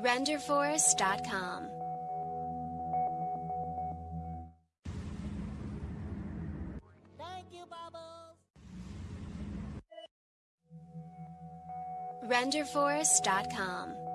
RenderForest.com. Thank you, Bubbles. RenderForest.com.